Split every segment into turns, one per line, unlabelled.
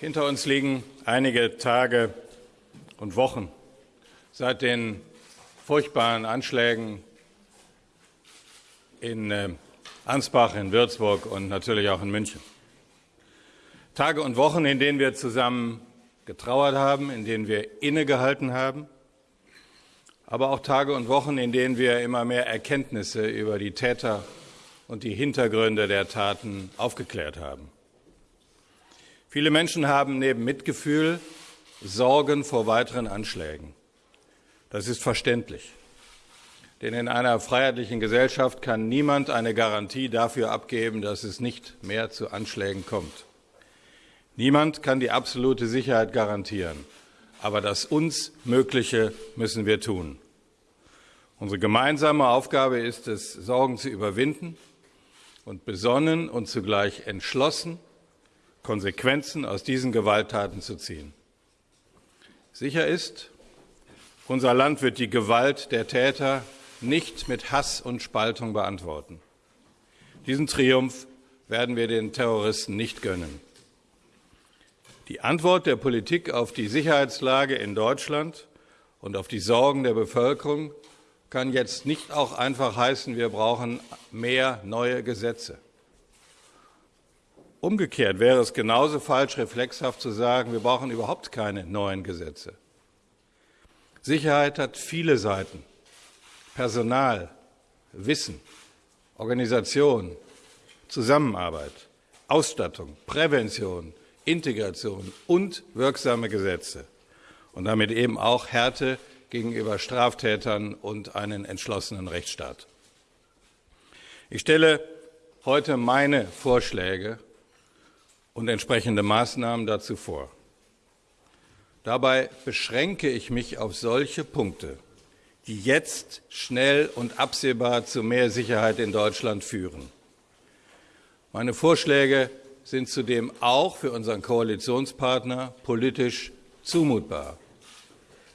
Hinter uns liegen einige Tage und Wochen seit den furchtbaren Anschlägen in äh, Ansbach, in Würzburg und natürlich auch in München. Tage und Wochen, in denen wir zusammen getrauert haben, in denen wir innegehalten haben, aber auch Tage und Wochen, in denen wir immer mehr Erkenntnisse über die Täter und die Hintergründe der Taten aufgeklärt haben. Viele Menschen haben neben Mitgefühl Sorgen vor weiteren Anschlägen. Das ist verständlich. Denn in einer freiheitlichen Gesellschaft kann niemand eine Garantie dafür abgeben, dass es nicht mehr zu Anschlägen kommt. Niemand kann die absolute Sicherheit garantieren. Aber das uns Mögliche müssen wir tun. Unsere gemeinsame Aufgabe ist es, Sorgen zu überwinden und besonnen und zugleich entschlossen Konsequenzen aus diesen Gewalttaten zu ziehen. Sicher ist, unser Land wird die Gewalt der Täter nicht mit Hass und Spaltung beantworten. Diesen Triumph werden wir den Terroristen nicht gönnen. Die Antwort der Politik auf die Sicherheitslage in Deutschland und auf die Sorgen der Bevölkerung kann jetzt nicht auch einfach heißen, wir brauchen mehr neue Gesetze. Umgekehrt wäre es genauso falsch, reflexhaft zu sagen, wir brauchen überhaupt keine neuen Gesetze. Sicherheit hat viele Seiten. Personal, Wissen, Organisation, Zusammenarbeit, Ausstattung, Prävention, Integration und wirksame Gesetze. Und damit eben auch Härte gegenüber Straftätern und einen entschlossenen Rechtsstaat. Ich stelle heute meine Vorschläge und entsprechende Maßnahmen dazu vor. Dabei beschränke ich mich auf solche Punkte, die jetzt schnell und absehbar zu mehr Sicherheit in Deutschland führen. Meine Vorschläge sind zudem auch für unseren Koalitionspartner politisch zumutbar.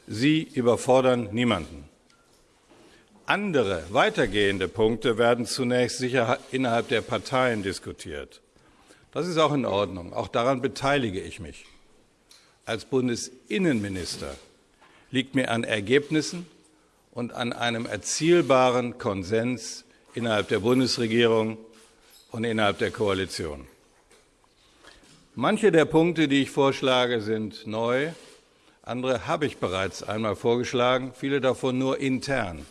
Sie überfordern niemanden. Andere, weitergehende Punkte werden zunächst sicher innerhalb der Parteien diskutiert. Das ist auch in Ordnung. Auch daran beteilige ich mich. Als Bundesinnenminister liegt mir an Ergebnissen und an einem erzielbaren Konsens innerhalb der Bundesregierung und innerhalb der Koalition. Manche der Punkte, die ich vorschlage, sind neu, andere habe ich bereits einmal vorgeschlagen, viele davon nur intern.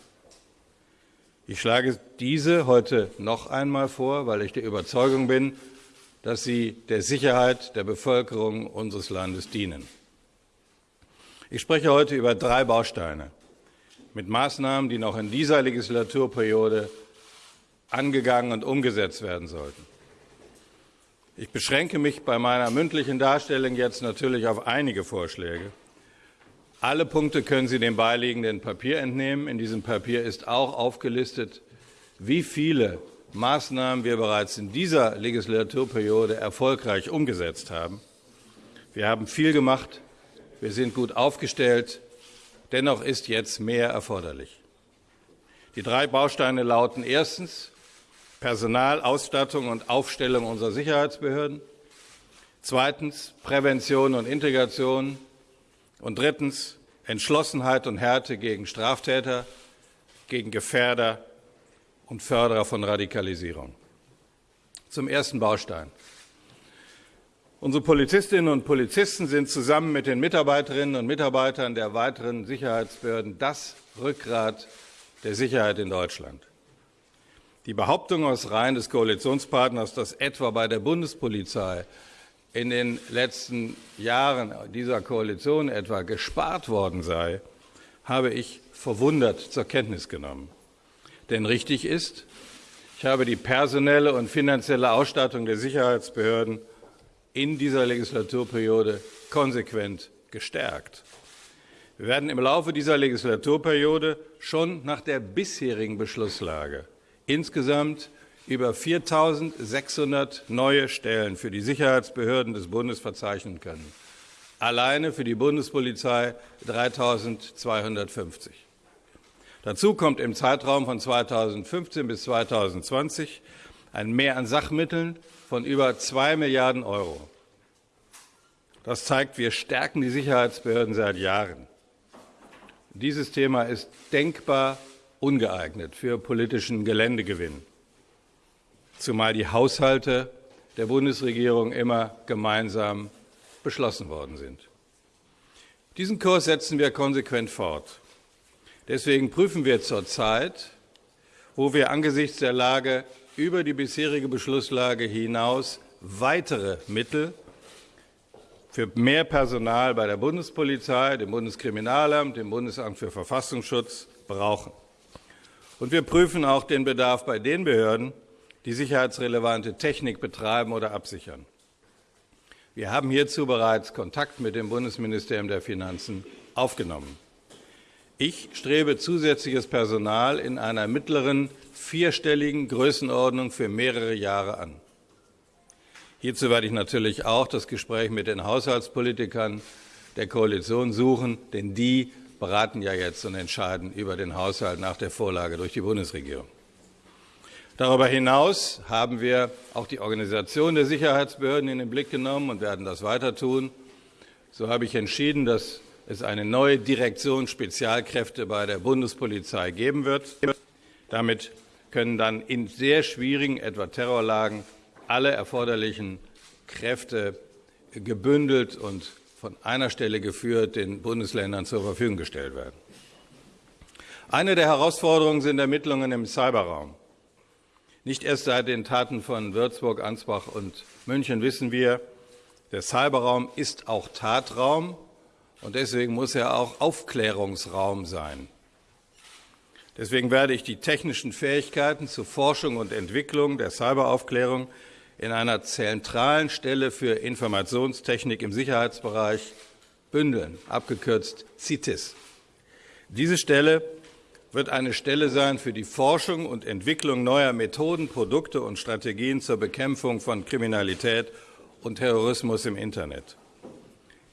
Ich schlage diese heute noch einmal vor, weil ich der Überzeugung bin, dass sie der Sicherheit der Bevölkerung unseres Landes dienen. Ich spreche heute über drei Bausteine mit Maßnahmen, die noch in dieser Legislaturperiode angegangen und umgesetzt werden sollten. Ich beschränke mich bei meiner mündlichen Darstellung jetzt natürlich auf einige Vorschläge. Alle Punkte können Sie dem beiliegenden Papier entnehmen. In diesem Papier ist auch aufgelistet, wie viele Maßnahmen wir bereits in dieser Legislaturperiode erfolgreich umgesetzt haben. Wir haben viel gemacht, wir sind gut aufgestellt, dennoch ist jetzt mehr erforderlich. Die drei Bausteine lauten erstens Personal, Ausstattung und Aufstellung unserer Sicherheitsbehörden, zweitens Prävention und Integration und drittens Entschlossenheit und Härte gegen Straftäter, gegen Gefährder und Förderer von Radikalisierung. Zum ersten Baustein. Unsere Polizistinnen und Polizisten sind zusammen mit den Mitarbeiterinnen und Mitarbeitern der weiteren Sicherheitsbehörden das Rückgrat der Sicherheit in Deutschland. Die Behauptung aus Reihen des Koalitionspartners, dass etwa bei der Bundespolizei in den letzten Jahren dieser Koalition etwa gespart worden sei, habe ich verwundert zur Kenntnis genommen. Denn richtig ist, ich habe die personelle und finanzielle Ausstattung der Sicherheitsbehörden in dieser Legislaturperiode konsequent gestärkt. Wir werden im Laufe dieser Legislaturperiode schon nach der bisherigen Beschlusslage insgesamt über 4.600 neue Stellen für die Sicherheitsbehörden des Bundes verzeichnen können. Alleine für die Bundespolizei 3.250. Dazu kommt im Zeitraum von 2015 bis 2020 ein Mehr an Sachmitteln von über 2 Milliarden Euro. Das zeigt, wir stärken die Sicherheitsbehörden seit Jahren. Dieses Thema ist denkbar ungeeignet für politischen Geländegewinn, zumal die Haushalte der Bundesregierung immer gemeinsam beschlossen worden sind. Diesen Kurs setzen wir konsequent fort. Deswegen prüfen wir zurzeit, wo wir angesichts der Lage über die bisherige Beschlusslage hinaus weitere Mittel für mehr Personal bei der Bundespolizei, dem Bundeskriminalamt, dem Bundesamt für Verfassungsschutz brauchen. Und wir prüfen auch den Bedarf bei den Behörden, die sicherheitsrelevante Technik betreiben oder absichern. Wir haben hierzu bereits Kontakt mit dem Bundesministerium der Finanzen aufgenommen. Ich strebe zusätzliches Personal in einer mittleren vierstelligen Größenordnung für mehrere Jahre an. Hierzu werde ich natürlich auch das Gespräch mit den Haushaltspolitikern der Koalition suchen, denn die beraten ja jetzt und entscheiden über den Haushalt nach der Vorlage durch die Bundesregierung. Darüber hinaus haben wir auch die Organisation der Sicherheitsbehörden in den Blick genommen und werden das weiter tun. So habe ich entschieden, dass es eine neue Direktion Spezialkräfte bei der Bundespolizei geben wird. Damit können dann in sehr schwierigen, etwa Terrorlagen, alle erforderlichen Kräfte gebündelt und von einer Stelle geführt den Bundesländern zur Verfügung gestellt werden. Eine der Herausforderungen sind Ermittlungen im Cyberraum. Nicht erst seit den Taten von Würzburg, Ansbach und München wissen wir, der Cyberraum ist auch Tatraum und deswegen muss er auch Aufklärungsraum sein. Deswegen werde ich die technischen Fähigkeiten zur Forschung und Entwicklung der Cyberaufklärung in einer zentralen Stelle für Informationstechnik im Sicherheitsbereich bündeln, abgekürzt CITES. Diese Stelle wird eine Stelle sein für die Forschung und Entwicklung neuer Methoden, Produkte und Strategien zur Bekämpfung von Kriminalität und Terrorismus im Internet.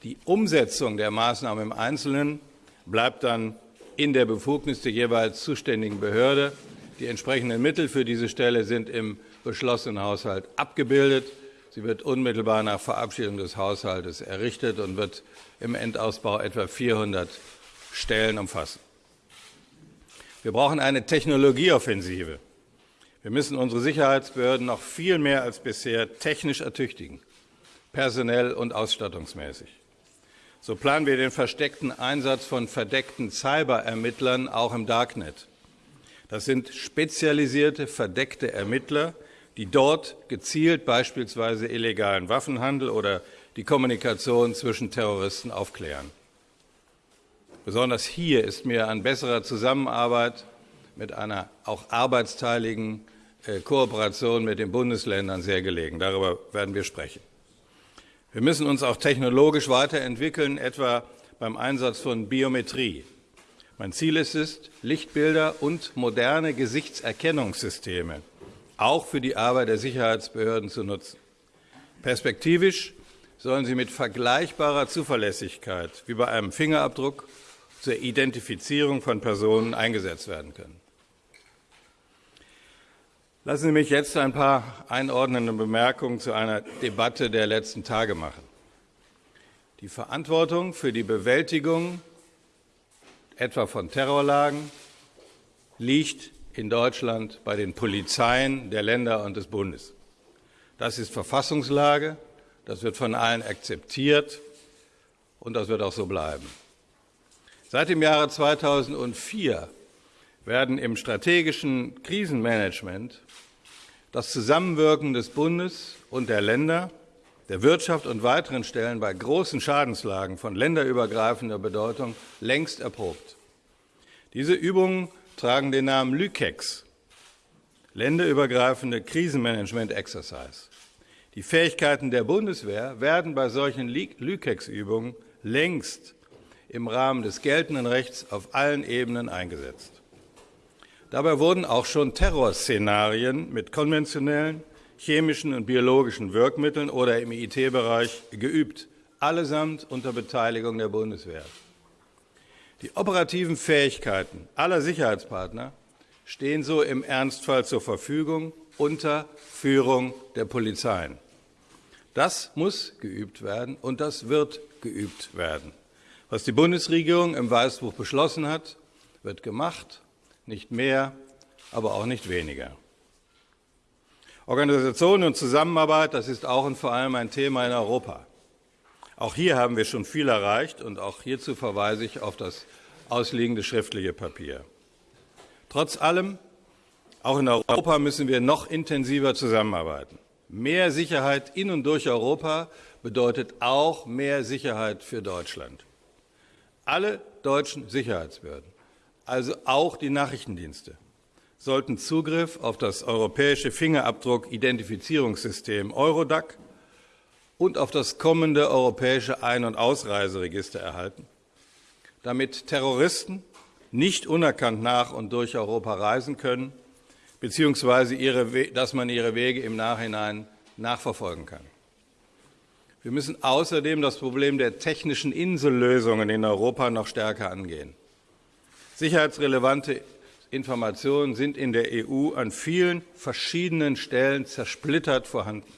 Die Umsetzung der Maßnahmen im Einzelnen bleibt dann in der Befugnis der jeweils zuständigen Behörde. Die entsprechenden Mittel für diese Stelle sind im beschlossenen Haushalt abgebildet. Sie wird unmittelbar nach Verabschiedung des Haushaltes errichtet und wird im Endausbau etwa 400 Stellen umfassen. Wir brauchen eine Technologieoffensive. Wir müssen unsere Sicherheitsbehörden noch viel mehr als bisher technisch ertüchtigen, personell und ausstattungsmäßig. So planen wir den versteckten Einsatz von verdeckten Cyberermittlern auch im Darknet. Das sind spezialisierte, verdeckte Ermittler, die dort gezielt beispielsweise illegalen Waffenhandel oder die Kommunikation zwischen Terroristen aufklären. Besonders hier ist mir an besserer Zusammenarbeit mit einer auch arbeitsteiligen äh, Kooperation mit den Bundesländern sehr gelegen. Darüber werden wir sprechen. Wir müssen uns auch technologisch weiterentwickeln, etwa beim Einsatz von Biometrie. Mein Ziel ist es, Lichtbilder und moderne Gesichtserkennungssysteme auch für die Arbeit der Sicherheitsbehörden zu nutzen. Perspektivisch sollen sie mit vergleichbarer Zuverlässigkeit wie bei einem Fingerabdruck zur Identifizierung von Personen eingesetzt werden können. Lassen Sie mich jetzt ein paar einordnende Bemerkungen zu einer Debatte der letzten Tage machen. Die Verantwortung für die Bewältigung etwa von Terrorlagen liegt in Deutschland bei den Polizeien der Länder und des Bundes. Das ist Verfassungslage, das wird von allen akzeptiert und das wird auch so bleiben. Seit dem Jahre 2004 werden im strategischen Krisenmanagement das Zusammenwirken des Bundes und der Länder, der Wirtschaft und weiteren Stellen bei großen Schadenslagen von länderübergreifender Bedeutung längst erprobt. Diese Übungen tragen den Namen LÜKEX, länderübergreifende Krisenmanagement Exercise. Die Fähigkeiten der Bundeswehr werden bei solchen LÜKEX-Übungen längst im Rahmen des geltenden Rechts auf allen Ebenen eingesetzt. Dabei wurden auch schon Terrorszenarien mit konventionellen, chemischen und biologischen Wirkmitteln oder im IT-Bereich geübt, allesamt unter Beteiligung der Bundeswehr. Die operativen Fähigkeiten aller Sicherheitspartner stehen so im Ernstfall zur Verfügung unter Führung der Polizeien. Das muss geübt werden und das wird geübt werden. Was die Bundesregierung im Weißbuch beschlossen hat, wird gemacht, nicht mehr, aber auch nicht weniger. Organisation und Zusammenarbeit, das ist auch und vor allem ein Thema in Europa. Auch hier haben wir schon viel erreicht und auch hierzu verweise ich auf das ausliegende schriftliche Papier. Trotz allem, auch in Europa müssen wir noch intensiver zusammenarbeiten. Mehr Sicherheit in und durch Europa bedeutet auch mehr Sicherheit für Deutschland. Alle deutschen Sicherheitsbehörden, also auch die Nachrichtendienste, sollten Zugriff auf das europäische Fingerabdruck-Identifizierungssystem Eurodac und auf das kommende europäische Ein- und Ausreiseregister erhalten, damit Terroristen nicht unerkannt nach und durch Europa reisen können, beziehungsweise ihre, dass man ihre Wege im Nachhinein nachverfolgen kann. Wir müssen außerdem das Problem der technischen Insellösungen in Europa noch stärker angehen. Sicherheitsrelevante Informationen sind in der EU an vielen verschiedenen Stellen zersplittert vorhanden.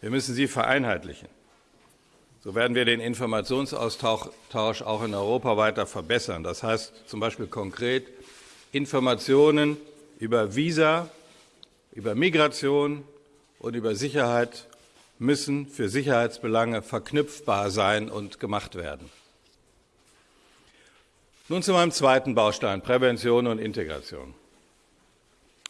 Wir müssen sie vereinheitlichen. So werden wir den Informationsaustausch auch in Europa weiter verbessern. Das heißt zum Beispiel konkret Informationen über Visa, über Migration und über Sicherheit müssen für Sicherheitsbelange verknüpfbar sein und gemacht werden. Nun zu meinem zweiten Baustein, Prävention und Integration.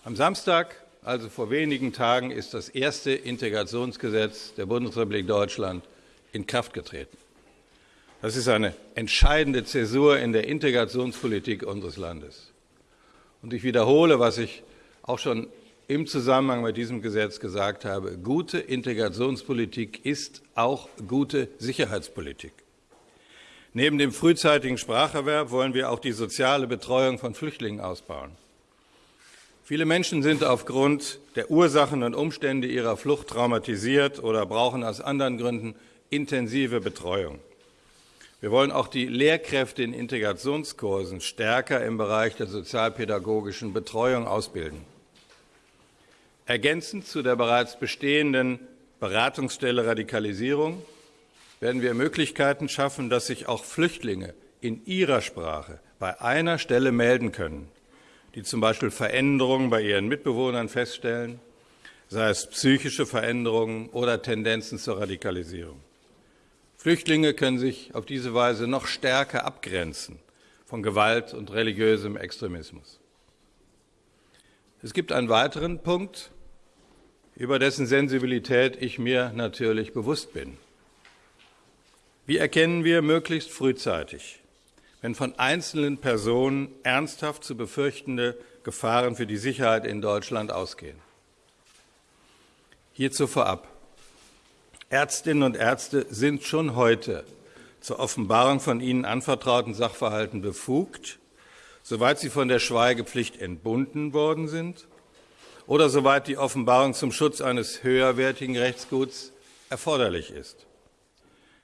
Am Samstag, also vor wenigen Tagen, ist das erste Integrationsgesetz der Bundesrepublik Deutschland in Kraft getreten. Das ist eine entscheidende Zäsur in der Integrationspolitik unseres Landes. Und ich wiederhole, was ich auch schon im Zusammenhang mit diesem Gesetz gesagt habe. Gute Integrationspolitik ist auch gute Sicherheitspolitik. Neben dem frühzeitigen Spracherwerb wollen wir auch die soziale Betreuung von Flüchtlingen ausbauen. Viele Menschen sind aufgrund der Ursachen und Umstände ihrer Flucht traumatisiert oder brauchen aus anderen Gründen intensive Betreuung. Wir wollen auch die Lehrkräfte in Integrationskursen stärker im Bereich der sozialpädagogischen Betreuung ausbilden. Ergänzend zu der bereits bestehenden Beratungsstelle Radikalisierung werden wir Möglichkeiten schaffen, dass sich auch Flüchtlinge in ihrer Sprache bei einer Stelle melden können, die zum Beispiel Veränderungen bei ihren Mitbewohnern feststellen, sei es psychische Veränderungen oder Tendenzen zur Radikalisierung. Flüchtlinge können sich auf diese Weise noch stärker abgrenzen von Gewalt und religiösem Extremismus. Es gibt einen weiteren Punkt, über dessen Sensibilität ich mir natürlich bewusst bin. Wie erkennen wir möglichst frühzeitig, wenn von einzelnen Personen ernsthaft zu befürchtende Gefahren für die Sicherheit in Deutschland ausgehen? Hierzu vorab. Ärztinnen und Ärzte sind schon heute zur Offenbarung von ihnen anvertrauten Sachverhalten befugt, soweit sie von der Schweigepflicht entbunden worden sind oder soweit die Offenbarung zum Schutz eines höherwertigen Rechtsguts erforderlich ist.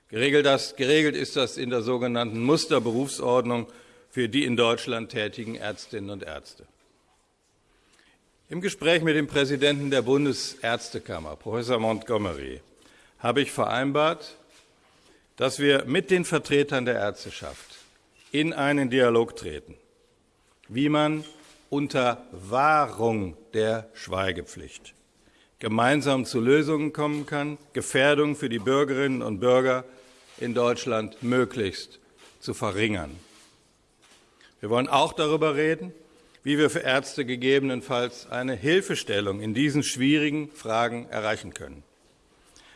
Geregelt, das, geregelt ist das in der sogenannten Musterberufsordnung für die in Deutschland tätigen Ärztinnen und Ärzte. Im Gespräch mit dem Präsidenten der Bundesärztekammer, Professor Montgomery, habe ich vereinbart, dass wir mit den Vertretern der Ärzteschaft in einen Dialog treten, wie man unter Wahrung der Schweigepflicht gemeinsam zu Lösungen kommen kann, Gefährdung für die Bürgerinnen und Bürger in Deutschland möglichst zu verringern. Wir wollen auch darüber reden, wie wir für Ärzte gegebenenfalls eine Hilfestellung in diesen schwierigen Fragen erreichen können.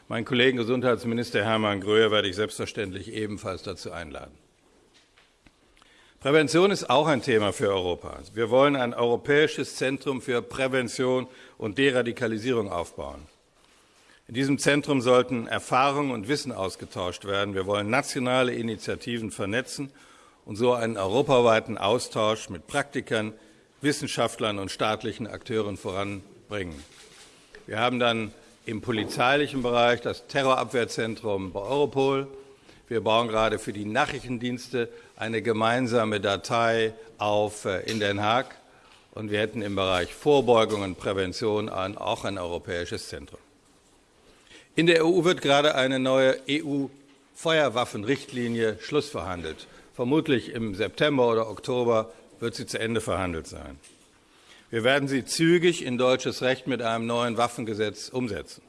Meinen Kollegen Gesundheitsminister Hermann Gröhe werde ich selbstverständlich ebenfalls dazu einladen. Prävention ist auch ein Thema für Europa. Wir wollen ein europäisches Zentrum für Prävention und Deradikalisierung aufbauen. In diesem Zentrum sollten Erfahrungen und Wissen ausgetauscht werden. Wir wollen nationale Initiativen vernetzen und so einen europaweiten Austausch mit Praktikern, Wissenschaftlern und staatlichen Akteuren voranbringen. Wir haben dann im polizeilichen Bereich das Terrorabwehrzentrum bei Europol. Wir bauen gerade für die Nachrichtendienste eine gemeinsame Datei auf äh, in Den Haag. Und wir hätten im Bereich Vorbeugung und Prävention auch ein europäisches Zentrum. In der EU wird gerade eine neue EU-Feuerwaffenrichtlinie schlussverhandelt. Vermutlich im September oder Oktober wird sie zu Ende verhandelt sein. Wir werden sie zügig in deutsches Recht mit einem neuen Waffengesetz umsetzen.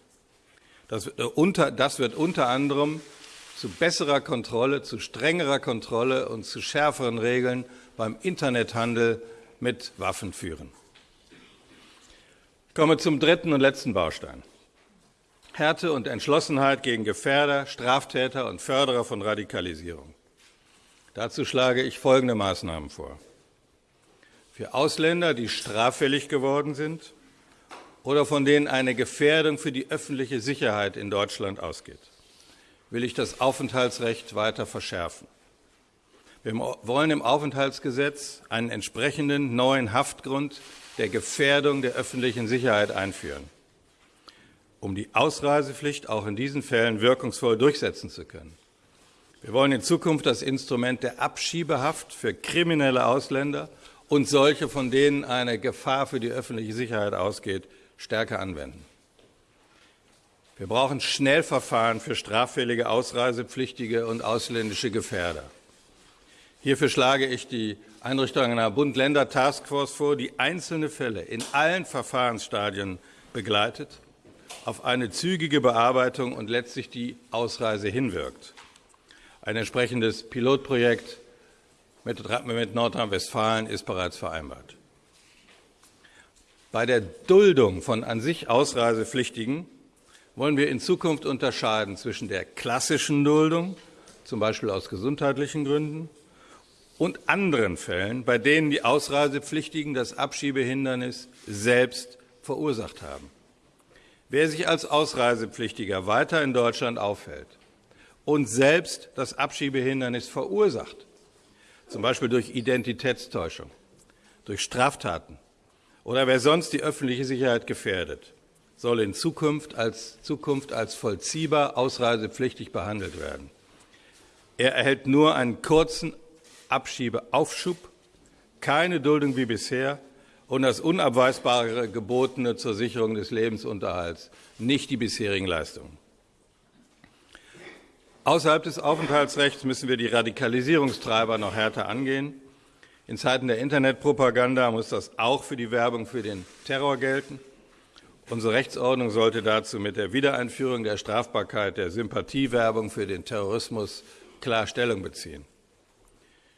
Das, äh, wird unter anderem zu besserer Kontrolle, zu strengerer Kontrolle und zu schärferen Regeln beim Internethandel mit Waffen führen. Ich komme zum dritten und letzten Baustein. Härte und Entschlossenheit gegen Gefährder, Straftäter und Förderer von Radikalisierung. Dazu schlage ich folgende Maßnahmen vor. Für Ausländer, die straffällig geworden sind oder von denen eine Gefährdung für die öffentliche Sicherheit in Deutschland ausgeht, will ich das Aufenthaltsrecht weiter verschärfen. Wir wollen im Aufenthaltsgesetz einen entsprechenden neuen Haftgrund der Gefährdung der öffentlichen Sicherheit einführen, um die Ausreisepflicht auch in diesen Fällen wirkungsvoll durchsetzen zu können. Wir wollen in Zukunft das Instrument der Abschiebehaft für kriminelle Ausländer und solche, von denen eine Gefahr für die öffentliche Sicherheit ausgeht, stärker anwenden. Wir brauchen Schnellverfahren für straffällige Ausreisepflichtige und ausländische Gefährder. Hierfür schlage ich die Einrichtung einer Bund-Länder-Taskforce vor, die einzelne Fälle in allen Verfahrensstadien begleitet, auf eine zügige Bearbeitung und letztlich die Ausreise hinwirkt. Ein entsprechendes Pilotprojekt mit, Nordrhein-Westfalen ist bereits vereinbart. Bei der Duldung von an sich Ausreisepflichtigen wollen wir in Zukunft unterscheiden zwischen der klassischen Duldung, zum Beispiel aus gesundheitlichen Gründen, und anderen Fällen, bei denen die Ausreisepflichtigen das Abschiebehindernis selbst verursacht haben. Wer sich als Ausreisepflichtiger weiter in Deutschland aufhält und selbst das Abschiebehindernis verursacht, zum Beispiel durch Identitätstäuschung, durch Straftaten oder wer sonst die öffentliche Sicherheit gefährdet, soll in Zukunft als, Zukunft als vollziehbar ausreisepflichtig behandelt werden. Er erhält nur einen kurzen Abschiebeaufschub, keine Duldung wie bisher und das unabweisbare Gebotene zur Sicherung des Lebensunterhalts, nicht die bisherigen Leistungen. Außerhalb des Aufenthaltsrechts müssen wir die Radikalisierungstreiber noch härter angehen. In Zeiten der Internetpropaganda muss das auch für die Werbung für den Terror gelten. Unsere Rechtsordnung sollte dazu mit der Wiedereinführung der Strafbarkeit der Sympathiewerbung für den Terrorismus klar Stellung beziehen.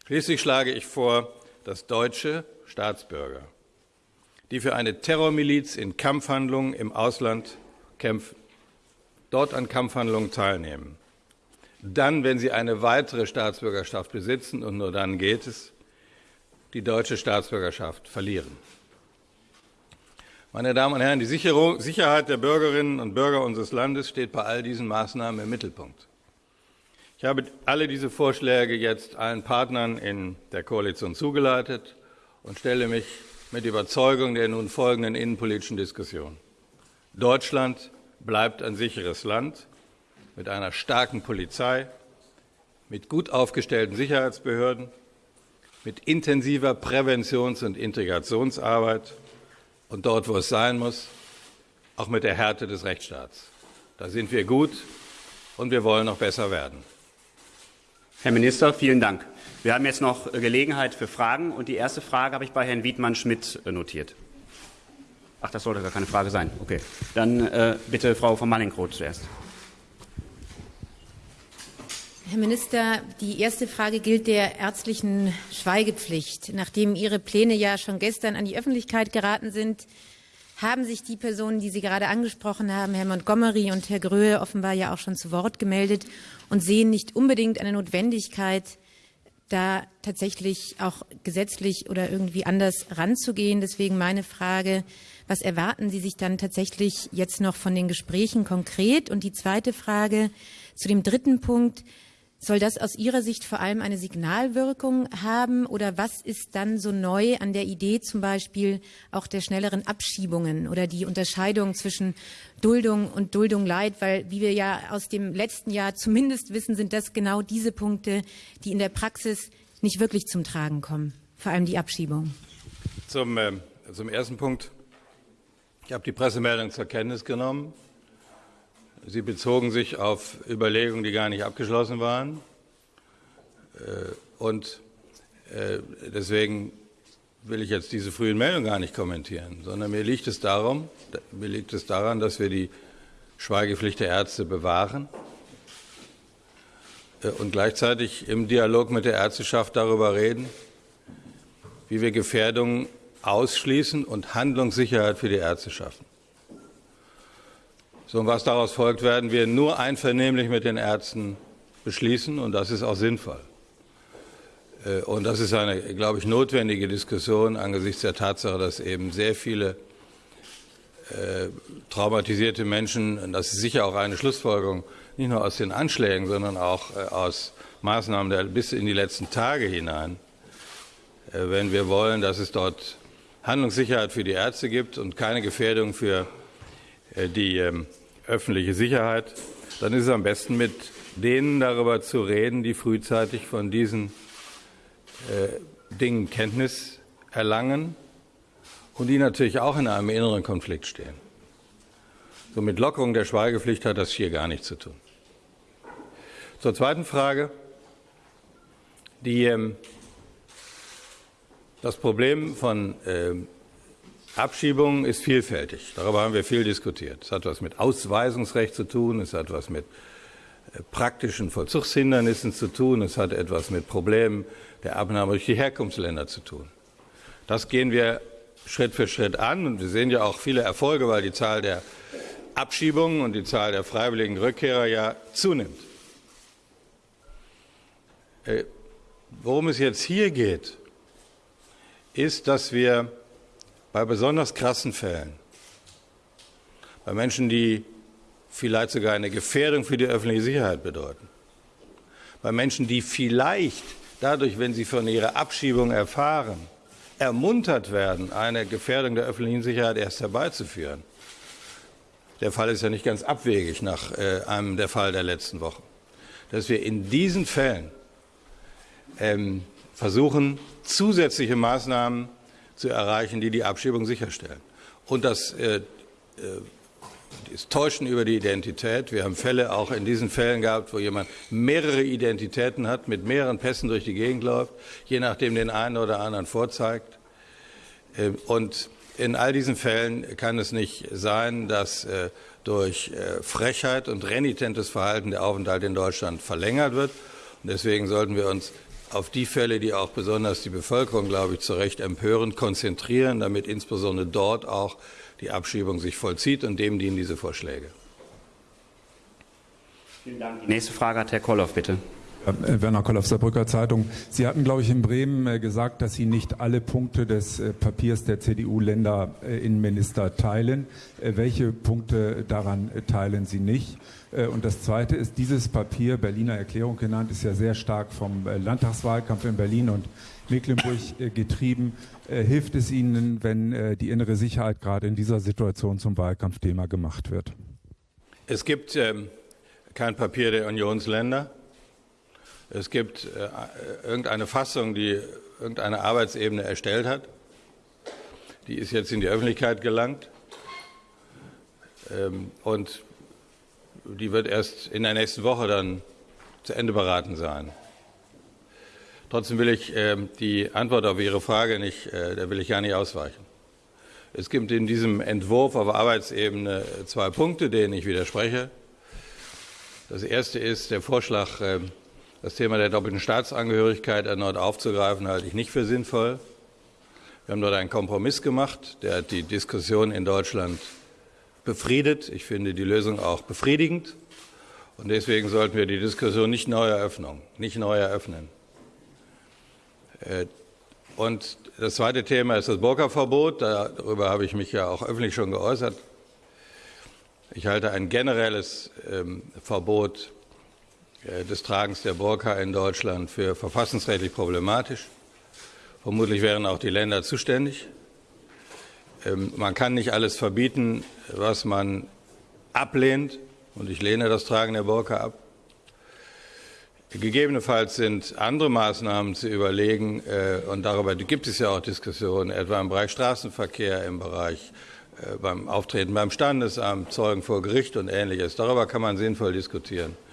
Schließlich schlage ich vor, dass deutsche Staatsbürger, die für eine Terrormiliz in Kampfhandlungen im Ausland kämpfen, dort an Kampfhandlungen teilnehmen, dann, wenn sie eine weitere Staatsbürgerschaft besitzen, und nur dann geht es, die deutsche Staatsbürgerschaft verlieren. Meine Damen und Herren, die Sicherung, Sicherheit der Bürgerinnen und Bürger unseres Landes steht bei all diesen Maßnahmen im Mittelpunkt. Ich habe alle diese Vorschläge jetzt allen Partnern in der Koalition zugeleitet und stelle mich mit Überzeugung der nun folgenden innenpolitischen Diskussion. Deutschland bleibt ein sicheres Land mit einer starken Polizei, mit gut aufgestellten Sicherheitsbehörden, mit intensiver Präventions- und Integrationsarbeit und dort, wo es sein muss, auch mit der Härte des Rechtsstaats. Da sind wir gut und wir wollen noch besser werden.
Herr Minister, vielen Dank. Wir haben jetzt noch Gelegenheit für Fragen und die erste Frage habe ich bei Herrn Wiedmann-Schmidt notiert. Ach, das sollte gar keine Frage sein. Okay. Dann äh, bitte Frau von Mallinckroth zuerst.
Herr Minister, die erste Frage gilt der ärztlichen Schweigepflicht. Nachdem Ihre Pläne ja schon gestern an die Öffentlichkeit geraten sind, haben sich die Personen, die Sie gerade angesprochen haben, Herr Montgomery und Herr Gröhe, offenbar ja auch schon zu Wort gemeldet und sehen nicht unbedingt eine Notwendigkeit, da tatsächlich auch gesetzlich oder irgendwie anders ranzugehen. Deswegen meine Frage, was erwarten Sie sich dann tatsächlich jetzt noch von den Gesprächen konkret? Und die zweite Frage zu dem dritten Punkt. Soll das aus Ihrer Sicht vor allem eine Signalwirkung haben oder was ist dann so neu an der Idee zum Beispiel auch der schnelleren Abschiebungen oder die Unterscheidung zwischen Duldung und Duldung Leid? Weil, wie wir ja aus dem letzten Jahr zumindest wissen, sind das genau diese Punkte, die in der Praxis nicht wirklich zum Tragen kommen, vor allem die Abschiebung.
Zum, äh, zum ersten Punkt. Ich habe die Pressemeldung zur Kenntnis genommen. Sie bezogen sich auf Überlegungen, die gar nicht abgeschlossen waren. Und deswegen will ich jetzt diese frühen Meldungen gar nicht kommentieren, sondern mir liegt es darum, mir liegt es daran, dass wir die Schweigepflicht der Ärzte bewahren und gleichzeitig im Dialog mit der Ärzteschaft darüber reden, wie wir Gefährdungen ausschließen und Handlungssicherheit für die Ärzte schaffen. So, und was daraus folgt, werden wir nur einvernehmlich mit den Ärzten beschließen, und das ist auch sinnvoll. Und das ist eine, glaube ich, notwendige Diskussion angesichts der Tatsache, dass eben sehr viele äh, traumatisierte Menschen, und das ist sicher auch eine Schlussfolgerung, nicht nur aus den Anschlägen, sondern auch äh, aus Maßnahmen der, bis in die letzten Tage hinein, äh, wenn wir wollen, dass es dort Handlungssicherheit für die Ärzte gibt und keine Gefährdung für äh, die ähm, öffentliche Sicherheit, dann ist es am besten, mit denen darüber zu reden, die frühzeitig von diesen äh, Dingen Kenntnis erlangen und die natürlich auch in einem inneren Konflikt stehen. So mit Lockerung der Schweigepflicht hat das hier gar nichts zu tun. Zur zweiten Frage. Die, ähm, das Problem von äh, Abschiebungen ist vielfältig. Darüber haben wir viel diskutiert. Es hat was mit Ausweisungsrecht zu tun, es hat was mit äh, praktischen Vollzugshindernissen zu tun, es hat etwas mit Problemen der Abnahme durch die Herkunftsländer zu tun. Das gehen wir Schritt für Schritt an und wir sehen ja auch viele Erfolge, weil die Zahl der Abschiebungen und die Zahl der freiwilligen Rückkehrer ja zunimmt. Äh, worum es jetzt hier geht, ist, dass wir bei besonders krassen Fällen, bei Menschen, die vielleicht sogar eine Gefährdung für die öffentliche Sicherheit bedeuten, bei Menschen, die vielleicht dadurch, wenn sie von ihrer Abschiebung erfahren, ermuntert werden, eine Gefährdung der öffentlichen Sicherheit erst herbeizuführen. Der Fall ist ja nicht ganz abwegig nach äh, einem der Fall der letzten Woche. Dass wir in diesen Fällen ähm, versuchen, zusätzliche Maßnahmen zu erreichen, die die Abschiebung sicherstellen. Und das äh, äh, das Täuschen über die Identität. Wir haben Fälle auch in diesen Fällen gehabt, wo jemand mehrere Identitäten hat, mit mehreren Pässen durch die Gegend läuft, je nachdem den einen oder anderen vorzeigt. Äh, und in all diesen Fällen kann es nicht sein, dass äh, durch äh, Frechheit und renitentes Verhalten der Aufenthalt in Deutschland verlängert wird. Und deswegen sollten wir uns auf die Fälle, die auch besonders die Bevölkerung, glaube ich, zu Recht empören, konzentrieren, damit insbesondere dort auch die Abschiebung sich vollzieht und dem dienen diese Vorschläge.
Vielen Dank. Die nächste Frage hat Herr Kolloff, bitte.
Äh, Werner Kolloff, Saarbrücker Zeitung. Sie hatten, glaube ich, in Bremen äh, gesagt, dass Sie nicht alle Punkte des äh, Papiers der CDU-Länderinnenminister teilen. Welche Punkte daran teilen Sie nicht? Und das Zweite ist, dieses Papier, Berliner Erklärung genannt, ist ja sehr stark vom Landtagswahlkampf in Berlin und Mecklenburg getrieben. Hilft es Ihnen, wenn die innere Sicherheit gerade in dieser Situation zum Wahlkampfthema gemacht wird?
Es gibt ähm, kein Papier der Unionsländer. Es gibt äh, irgendeine Fassung, die irgendeine Arbeitsebene erstellt hat. Die ist jetzt in die Öffentlichkeit gelangt. Ähm, und die wird erst in der nächsten Woche dann zu Ende beraten sein. Trotzdem will ich äh, die Antwort auf Ihre Frage nicht, äh, da will ich gar nicht ausweichen. Es gibt in diesem Entwurf auf Arbeitsebene zwei Punkte, denen ich widerspreche. Das erste ist der Vorschlag, äh, das Thema der doppelten Staatsangehörigkeit erneut aufzugreifen, halte ich nicht für sinnvoll. Wir haben dort einen Kompromiss gemacht, der hat die Diskussion in Deutschland befriedet. Ich finde die Lösung auch befriedigend. Und deswegen sollten wir die Diskussion nicht neu eröffnen. Nicht neu eröffnen. Äh, und das zweite Thema ist das Burka-Verbot. Darüber habe ich mich ja auch öffentlich schon geäußert. Ich halte ein generelles ähm, Verbot des Tragens der Burka in Deutschland für verfassungsrechtlich problematisch. Vermutlich wären auch die Länder zuständig. Ähm, man kann nicht alles verbieten, was man ablehnt. Und ich lehne das Tragen der Burka ab. Gegebenenfalls sind andere Maßnahmen zu überlegen, äh, und darüber gibt es ja auch Diskussionen, etwa im Bereich Straßenverkehr, im Bereich äh, beim Auftreten beim Standesamt, Zeugen vor Gericht und ähnliches. Darüber kann man sinnvoll diskutieren, äh,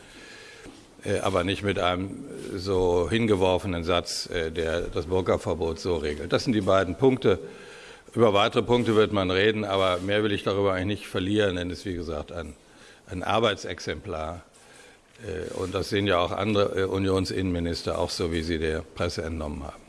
aber nicht mit einem so hingeworfenen Satz, äh, der das Burka-Verbot so regelt. Das sind die beiden Punkte. Über weitere Punkte wird man reden, aber mehr will ich darüber eigentlich nicht verlieren, denn es ist, wie gesagt, ein, ein Arbeitsexemplar. Und das sehen ja auch andere Unionsinnenminister, auch so wie sie der Presse entnommen haben.